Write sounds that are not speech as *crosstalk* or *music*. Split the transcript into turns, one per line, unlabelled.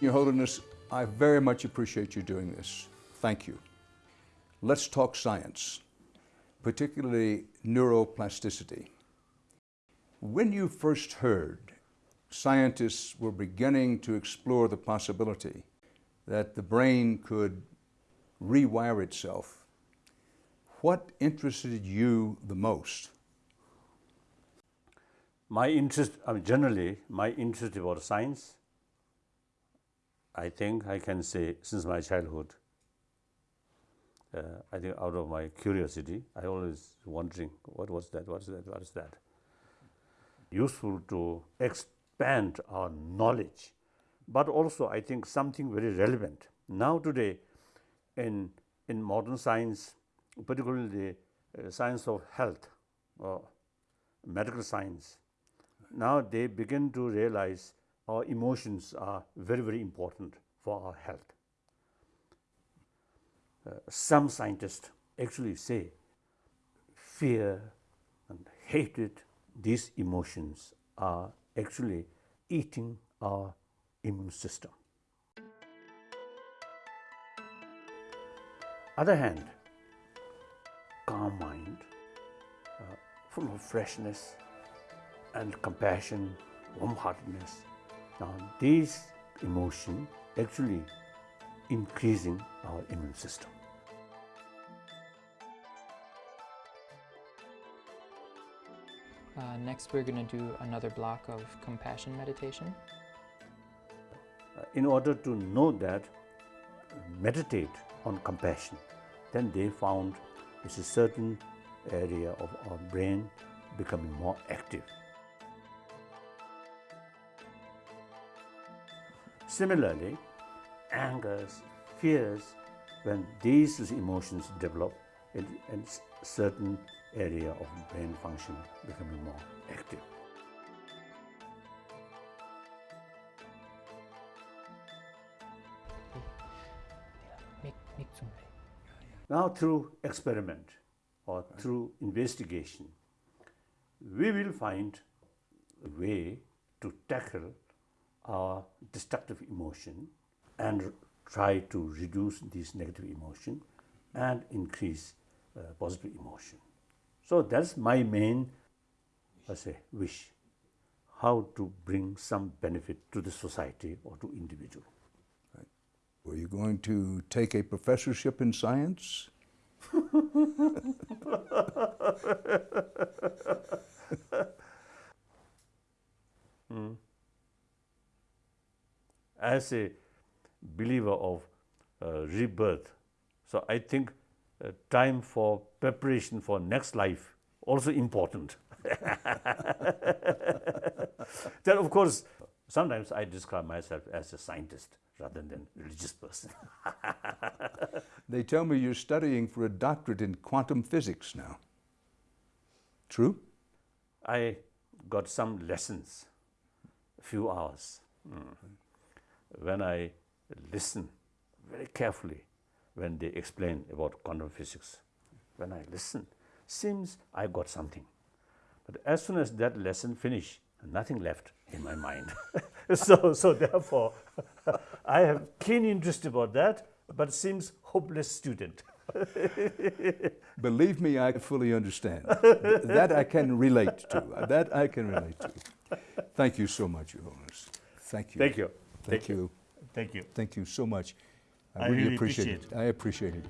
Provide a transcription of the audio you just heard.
Your Holiness, I very much appreciate you doing this. Thank you. Let's talk science, particularly neuroplasticity. When you first heard scientists were beginning to explore the possibility that the brain could rewire itself, what interested you the most?
My interest, I mean, generally, my interest about science, I think I can say since my childhood, uh, I think out of my curiosity, I always wondering what was that, what is that, what is that. Useful to expand our knowledge, but also I think something very relevant. Now today, in, in modern science, particularly the uh, science of health, or medical science, now they begin to realize our emotions are very, very important for our health. Uh, some scientists actually say fear and hatred, these emotions are actually eating our immune system. Other hand, calm mind, uh, full of freshness and compassion, warm-heartedness. Now, this emotion actually increasing our immune system.
Uh, next, we're going to do another block of compassion meditation.
Uh, in order to know that, meditate on compassion, then they found it's a certain area of our brain becoming more active. Similarly, angers, fears, when these emotions develop in, in certain area of brain function becoming more active. Now through experiment or through investigation, we will find a way to tackle our destructive emotion and try to reduce this negative emotion and increase uh, positive emotion. So that's my main, I say, wish, how to bring some benefit to the society or to individual.
Right. Were you going to take a professorship in science? *laughs* *laughs*
hmm as a believer of uh, rebirth. So I think uh, time for preparation for next life also important. *laughs* then of course, sometimes I describe myself as a scientist rather than religious person. *laughs*
they tell me you're studying for a doctorate in quantum physics now. True?
I got some lessons, a few hours. Mm when I listen very carefully when they explain about quantum physics, when I listen, seems I got something. But as soon as that lesson finished, nothing left in my mind. *laughs* so, so therefore, *laughs* I have keen interest about that, but seems hopeless student. *laughs*
Believe me, I fully understand. that I can relate to. That I can relate to. Thank you so much, Your Holiness. Thank you.
Thank you.
Thank, you.
Thank you.
Thank you so much. I,
I
really,
really
appreciate,
appreciate
it. I appreciate it.